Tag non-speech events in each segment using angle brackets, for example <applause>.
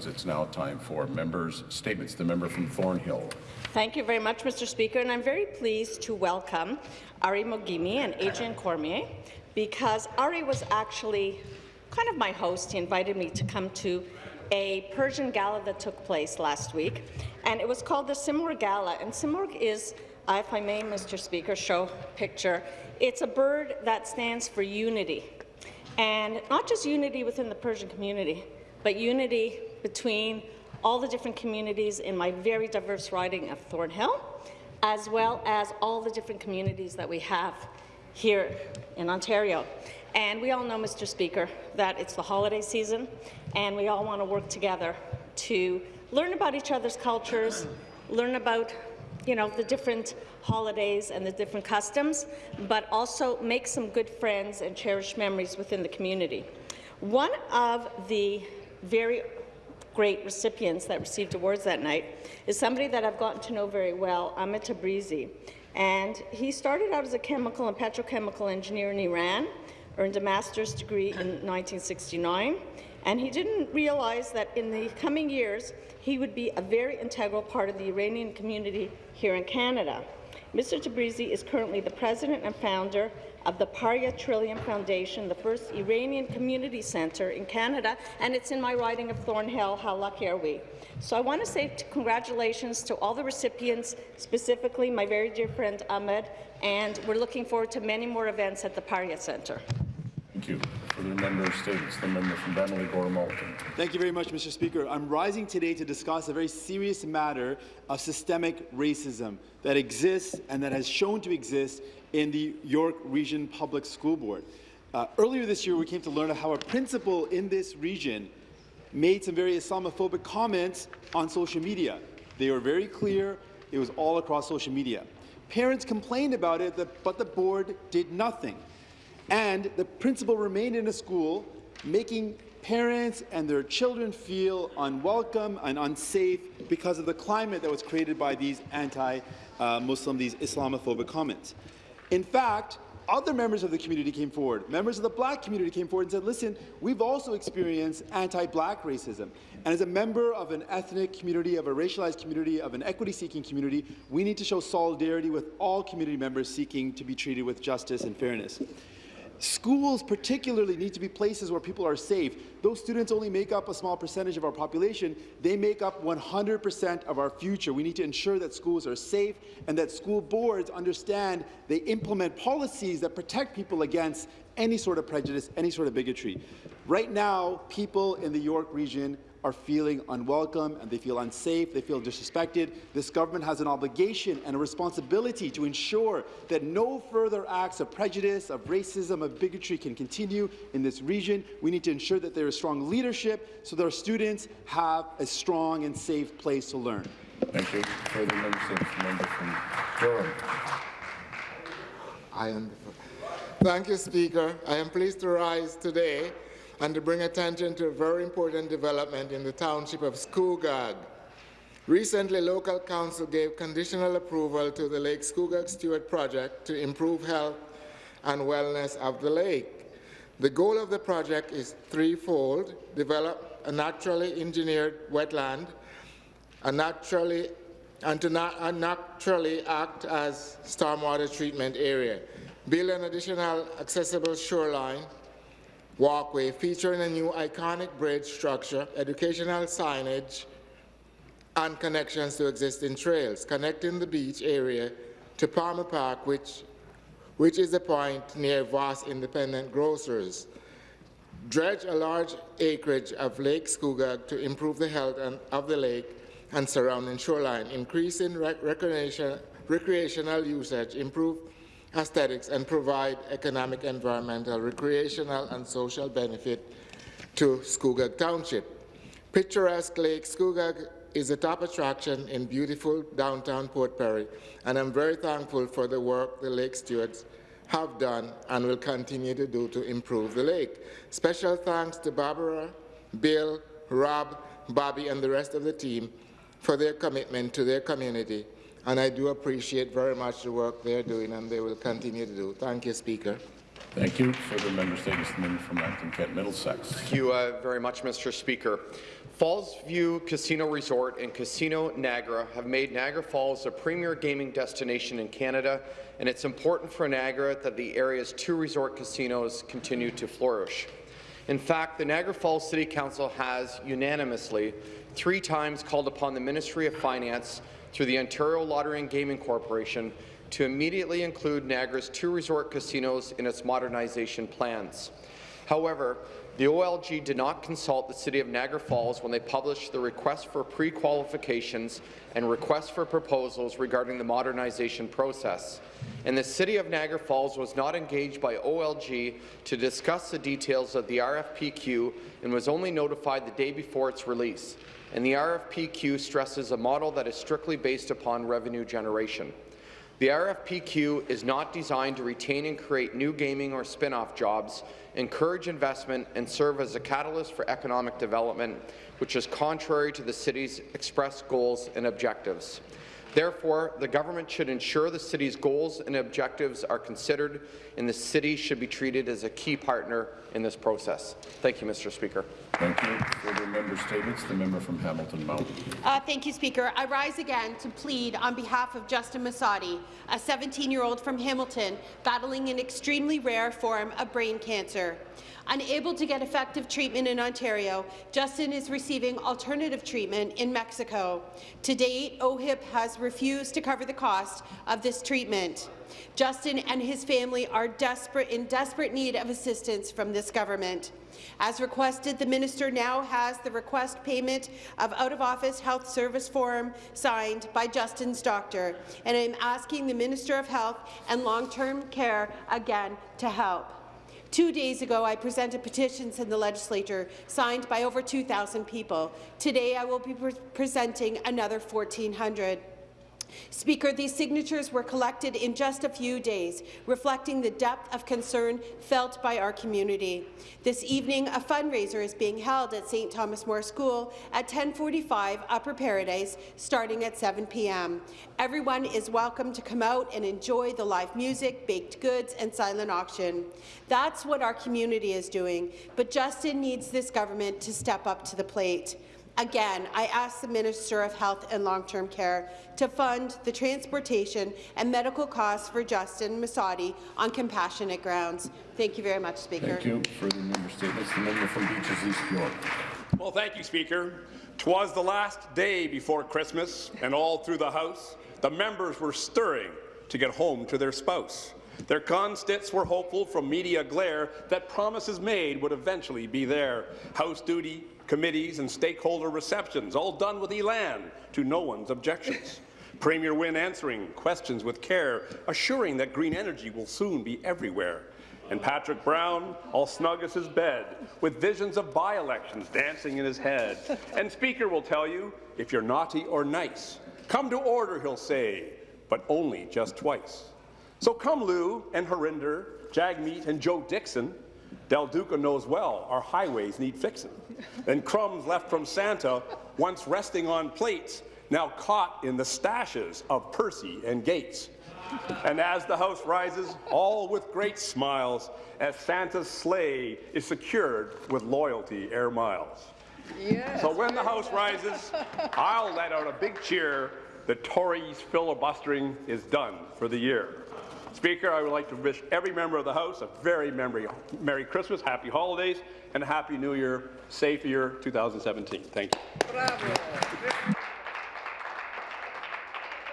It's now time for members' statements. The member from Thornhill. Thank you very much, Mr. Speaker, and I'm very pleased to welcome Ari Mogimi and Adrian Cormier because Ari was actually kind of my host. He invited me to come to a Persian gala that took place last week, and it was called the Simurgh Gala. And Simurgh is, if I may, Mr. Speaker, show picture. It's a bird that stands for unity, and not just unity within the Persian community, but unity between all the different communities in my very diverse riding of Thornhill, as well as all the different communities that we have here in Ontario. And we all know, Mr. Speaker, that it's the holiday season, and we all want to work together to learn about each other's cultures, learn about you know, the different holidays and the different customs, but also make some good friends and cherish memories within the community. One of the very great recipients that received awards that night is somebody that I've gotten to know very well, Ahmed Tabrizi. And he started out as a chemical and petrochemical engineer in Iran, earned a master's degree in 1969, and he didn't realize that in the coming years he would be a very integral part of the Iranian community here in Canada. Mr. Tabrizi is currently the president and founder of the Parya Trillium Foundation, the first Iranian community centre in Canada, and it's in my riding of Thornhill. How lucky are we? So I want to say congratulations to all the recipients, specifically my very dear friend Ahmed, and we're looking forward to many more events at the Parya Centre. Thank you. Further member statements. The member from Bramalea Gore. Thank you very much, Mr. Speaker. I'm rising today to discuss a very serious matter of systemic racism that exists and that has shown to exist in the York Region Public School Board. Uh, earlier this year, we came to learn how a principal in this region made some very Islamophobic comments on social media. They were very clear. It was all across social media. Parents complained about it, but the board did nothing. And the principal remained in the school, making parents and their children feel unwelcome and unsafe because of the climate that was created by these anti-Muslim, these Islamophobic comments. In fact, other members of the community came forward. Members of the black community came forward and said, listen, we've also experienced anti-black racism. And as a member of an ethnic community, of a racialized community, of an equity-seeking community, we need to show solidarity with all community members seeking to be treated with justice and fairness. Schools particularly need to be places where people are safe. Those students only make up a small percentage of our population. They make up 100% of our future. We need to ensure that schools are safe and that school boards understand they implement policies that protect people against any sort of prejudice, any sort of bigotry. Right now, people in the York region are feeling unwelcome and they feel unsafe, they feel disrespected. This government has an obligation and a responsibility to ensure that no further acts of prejudice, of racism, of bigotry can continue in this region. We need to ensure that there is strong leadership so that our students have a strong and safe place to learn. Thank you. Further member member from Durham. I am. Thank you, Speaker. I am pleased to rise today and to bring attention to a very important development in the township of Scugog. Recently, local council gave conditional approval to the Lake Scugog Steward project to improve health and wellness of the lake. The goal of the project is threefold, develop a naturally engineered wetland, a naturally, and to not, naturally act as stormwater treatment area, build an additional accessible shoreline, walkway featuring a new iconic bridge structure, educational signage, and connections to existing trails, connecting the beach area to Palmer Park, which, which is a point near Voss Independent Grocers. Dredge a large acreage of Lake Scugog to improve the health of the lake and surrounding shoreline, increasing rec recreation, recreational usage, improve aesthetics and provide economic, environmental, recreational and social benefit to Scugog Township. Picturesque Lake Scugog is a top attraction in beautiful downtown Port Perry, and I'm very thankful for the work the Lake Stewards have done and will continue to do to improve the lake. Special thanks to Barbara, Bill, Rob, Bobby, and the rest of the team for their commitment to their community and I do appreciate very much the work they're doing and they will continue to do. Thank you, Speaker. Thank you. Further member statements, the member from Lambton Kent Middlesex. Thank you uh, very much, Mr. Speaker. Falls View Casino Resort and Casino Niagara have made Niagara Falls a premier gaming destination in Canada, and it's important for Niagara that the area's two resort casinos continue to flourish. In fact, the Niagara Falls City Council has unanimously three times called upon the Ministry of Finance through the Ontario Lottery and Gaming Corporation to immediately include Niagara's two resort casinos in its modernization plans. However, the OLG did not consult the City of Niagara Falls when they published the request for pre-qualifications and request for proposals regarding the modernization process. And the City of Niagara Falls was not engaged by OLG to discuss the details of the RFPQ and was only notified the day before its release. And the RFPQ stresses a model that is strictly based upon revenue generation. The RFPQ is not designed to retain and create new gaming or spin-off jobs, encourage investment, and serve as a catalyst for economic development, which is contrary to the city's expressed goals and objectives. Therefore, the government should ensure the city's goals and objectives are considered, and the city should be treated as a key partner in this process. Thank you, Mr. Speaker. Thank you. Further member statements, the member from Hamilton Mountain. Uh, thank you, Speaker. I rise again to plead on behalf of Justin Masadi, a 17-year-old from Hamilton battling an extremely rare form of brain cancer. Unable to get effective treatment in Ontario, Justin is receiving alternative treatment in Mexico. To date, OHIP has refused to cover the cost of this treatment. Justin and his family are desperate in desperate need of assistance from this government. As requested, the minister now has the request payment of out-of-office health service form signed by Justin's doctor, and I'm asking the Minister of Health and Long-Term Care again to help. Two days ago, I presented petitions in the legislature signed by over 2,000 people. Today, I will be pre presenting another 1,400. Speaker, these signatures were collected in just a few days, reflecting the depth of concern felt by our community. This evening, a fundraiser is being held at St. Thomas More School at 1045 Upper Paradise, starting at 7 p.m. Everyone is welcome to come out and enjoy the live music, baked goods, and silent auction. That's what our community is doing, but Justin needs this government to step up to the plate. Again, I ask the Minister of Health and Long-Term Care to fund the transportation and medical costs for Justin Masadi on compassionate grounds. Thank you very much, Speaker. Thank you. Further member statements, the member from Beaches East York. Well, thank you, Speaker. Twas the last day before Christmas, and all through the House, the members were stirring to get home to their spouse. Their constants were hopeful from media glare that promises made would eventually be there. House duty, committees and stakeholder receptions, all done with elan to no one's objections. <laughs> Premier Wynne answering questions with care, assuring that green energy will soon be everywhere. And Patrick Brown, all snug as his bed, with visions of by-elections dancing in his head. <laughs> And Speaker will tell you, if you're naughty or nice, come to order, he'll say, but only just twice. So come Lou and Harinder, Jagmeet and Joe Dickson, Del Duca knows well our highways need fixing. And crumbs left from Santa, once resting on plates, now caught in the stashes of Percy and Gates. And as the house rises, all with great smiles, as Santa's sleigh is secured with loyalty air miles. Yes. So when the house rises, I'll let out a big cheer. The Tories' filibustering is done for the year. Speaker, I would like to wish every member of the House a very Merry, Merry Christmas, Happy Holidays, and a Happy New Year, safe year 2017. Thank you.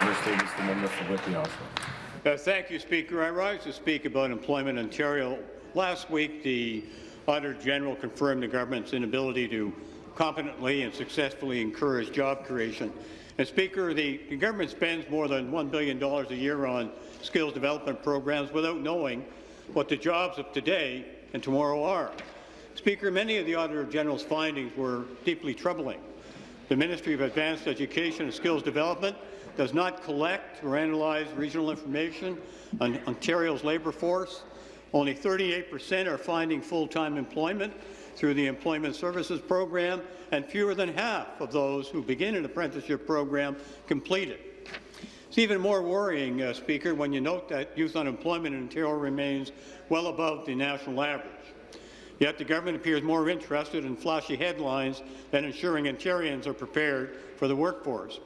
Member statements, the member from Whitby Uh, thank you, Speaker. I rise to speak about Employment in Ontario. Last week, the Auditor General confirmed the government's inability to competently and successfully encourage job creation. Speaker, the, the government spends more than $1 billion a year on skills development programs without knowing what the jobs of today and tomorrow are. Speaker, many of the Auditor General's findings were deeply troubling. The Ministry of Advanced Education and Skills Development does not collect or analyze regional information on Ontario's labour force. Only 38 per cent are finding full-time employment through the Employment Services Program, and fewer than half of those who begin an apprenticeship program complete it. It's even more worrying, uh, Speaker, when you note that youth unemployment in Ontario remains well above the national average. Yet the government appears more interested in flashy headlines than ensuring Ontarians are prepared for the workforce.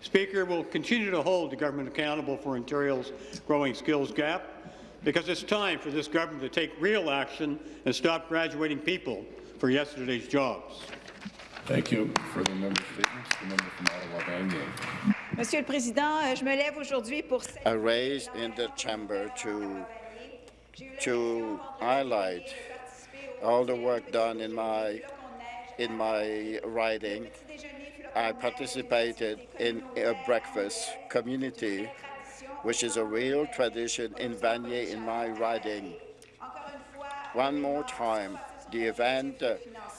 Speaker, will continue to hold the government accountable for Ontario's growing skills gap because it's time for this government to take real action and stop graduating people for yesterday's jobs. Thank you. Further member statements. The member from Ottawa Vanier. Monsieur le Président, euh, je me lève aujourd'hui pour I raised in the chamber to to highlight all the work done in my in my riding. I participated in a breakfast community, which is a real tradition in Vanier in my riding. One more time, the event uh,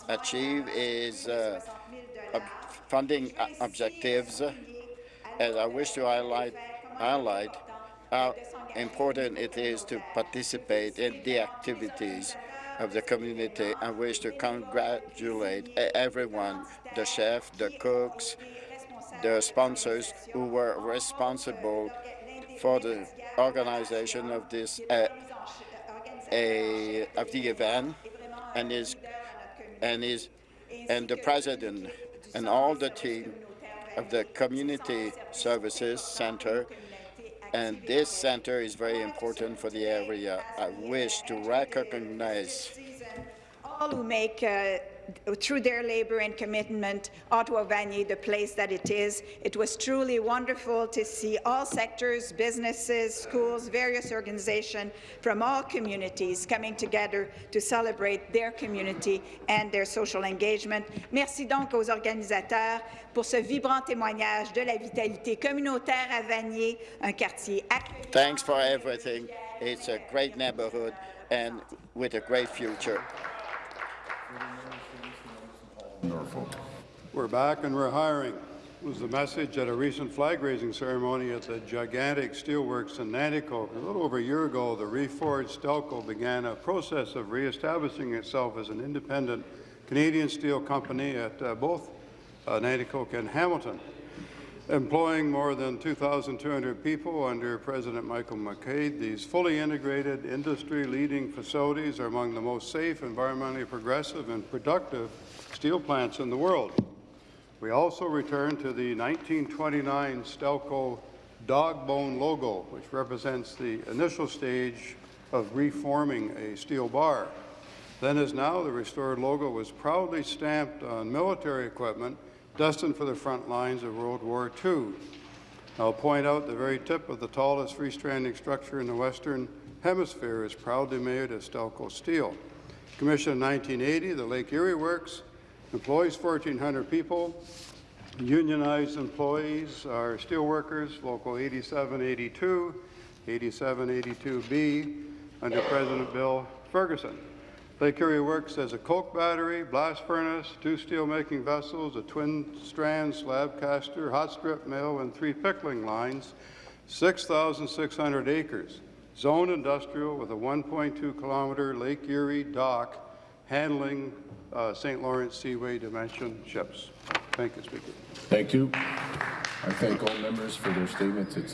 achieved is uh, ob- funding uh, objectives, and I wish to highlight highlight how important it is to participate in the activities of the community. I wish to congratulate everyone, the chef, the cooks, the sponsors who were responsible for the organization of this uh, a, of the event and his and his and the president and all the team of the community services center and this center is very important for the area. I wish to recognize all who make, uh, through their labour and commitment, Ottawa Vanier the place that it is. It was truly wonderful to see all sectors, businesses, schools, various organizations from all communities coming together to celebrate their community and their social engagement. Merci donc aux organisateurs pour ce vibrant témoignage de la vitalité communautaire à Vanier, un quartier accueillant. thanks for everything. It's a great neighborhood and with a great future. Norfolk. We're back and we're hiring was the message at a recent flag-raising ceremony at the gigantic steelworks in Nanticoke. A little over a year ago, the reforged Stelco began a process of re-establishing itself as an independent Canadian steel company at uh, both uh, Nanticoke and Hamilton, employing more than 2,200 people under President Michael McQuade. These fully integrated, industry-leading facilities are among the most safe, environmentally progressive, and productive steel plants in the world. We also return to the 1929 Stelco dog bone logo, which represents the initial stage of reforming a steel bar. Then as now, the restored logo was proudly stamped on military equipment destined for the front lines of World War II. I'll point out the very tip of the tallest freestanding structure in the Western Hemisphere is proudly made of Stelco steel. Commissioned in 1980, the Lake Erie Works employs 1,400 people. Unionized employees are steelworkers, Local 8782, 8782B, under President Bill Ferguson. Lake Erie Works as a coke battery, blast furnace, two steel-making vessels, a twin-strand slab caster, hot strip mill, and three pickling lines, 6,600 acres. Zone industrial with a 1.2-kilometer Lake Erie dock handling uh, St. Lawrence Seaway Dimension ships. Thank you, Speaker. Thank you. I thank all members for their statements. It's